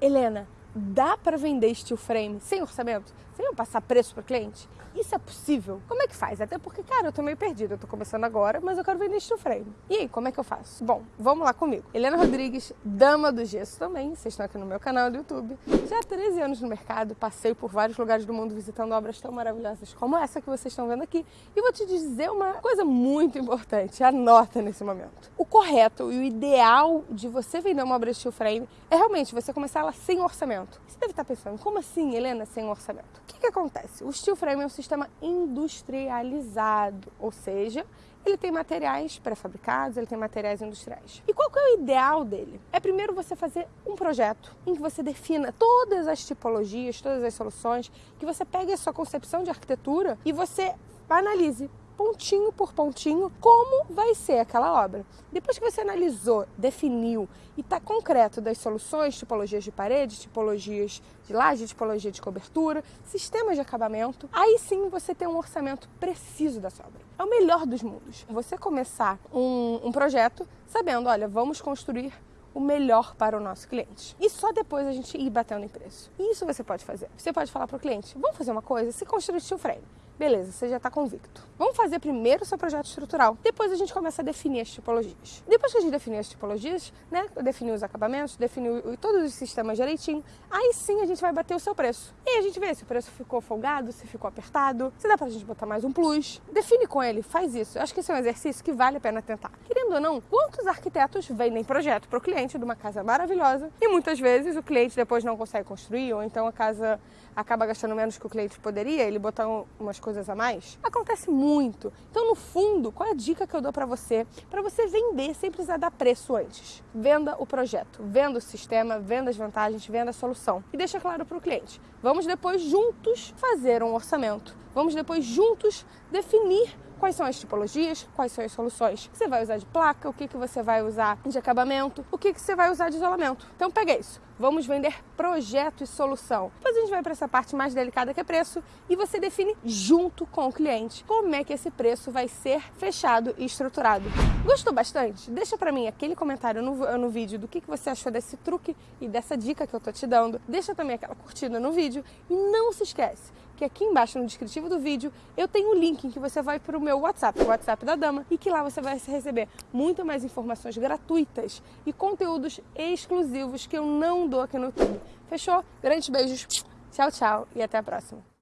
Helena, dá para vender steel frame sem orçamento? Sem eu passar preço para cliente? Isso é possível? Como é que faz? Até porque, cara, eu tô meio perdida. Eu tô começando agora, mas eu quero vender steel frame. E aí, como é que eu faço? Bom, vamos lá comigo. Helena Rodrigues, dama do gesso também. Vocês estão aqui no meu canal do YouTube. Já há 13 anos no mercado, passei por vários lugares do mundo visitando obras tão maravilhosas como essa que vocês estão vendo aqui. E vou te dizer uma coisa muito importante. Anota nesse momento. O correto e o ideal de você vender uma obra steel frame é realmente você começar ela sem orçamento. Você deve estar pensando, como assim, Helena, sem orçamento? O que, que acontece? O steel frame é um sistema industrializado, ou seja, ele tem materiais pré-fabricados, ele tem materiais industriais. E qual que é o ideal dele? É primeiro você fazer um projeto em que você defina todas as tipologias, todas as soluções, que você pegue a sua concepção de arquitetura e você analise pontinho por pontinho, como vai ser aquela obra. Depois que você analisou, definiu e está concreto das soluções, tipologias de parede, tipologias de laje, tipologia de cobertura, sistemas de acabamento, aí sim você tem um orçamento preciso da sua obra. É o melhor dos mundos. Você começar um, um projeto sabendo, olha, vamos construir o melhor para o nosso cliente. E só depois a gente ir batendo em preço. Isso você pode fazer. Você pode falar para o cliente, vamos fazer uma coisa, se construir steel frame. Beleza, você já está convicto. Vamos fazer primeiro o seu projeto estrutural. Depois a gente começa a definir as tipologias. Depois que a gente definir as tipologias, né? Definir os acabamentos, definir todos os sistemas direitinho, aí sim a gente vai bater o seu preço. E a gente vê se o preço ficou folgado, se ficou apertado, se dá pra gente botar mais um plus. Define com ele, faz isso. Eu acho que esse é um exercício que vale a pena tentar. Querendo ou não, quantos arquitetos vendem projeto para o cliente de uma casa maravilhosa e muitas vezes o cliente depois não consegue construir ou então a casa acaba gastando menos que o cliente poderia, ele botar umas coisas a mais? Acontece muito. Então, no fundo, qual é a dica que eu dou para você? Para você vender sem precisar dar preço antes. Venda o projeto, venda o sistema, venda as vantagens, venda a solução. E deixa claro para o cliente. Vamos depois juntos fazer um orçamento. Vamos depois juntos definir quais são as tipologias, quais são as soluções que você vai usar de placa, o que, que você vai usar de acabamento, o que, que você vai usar de isolamento. Então pega isso, vamos vender projeto e solução. Depois a gente vai para essa parte mais delicada que é preço e você define junto com o cliente como é que esse preço vai ser fechado e estruturado. Gostou bastante? Deixa para mim aquele comentário no, no vídeo do que, que você achou desse truque e dessa dica que eu tô te dando. Deixa também aquela curtida no vídeo e não se esquece que aqui embaixo no descritivo do vídeo eu tenho o um link em que você vai para o meu WhatsApp, o WhatsApp da Dama, e que lá você vai receber muito mais informações gratuitas e conteúdos exclusivos que eu não dou aqui no YouTube. Fechou? Grandes beijos, tchau, tchau e até a próxima.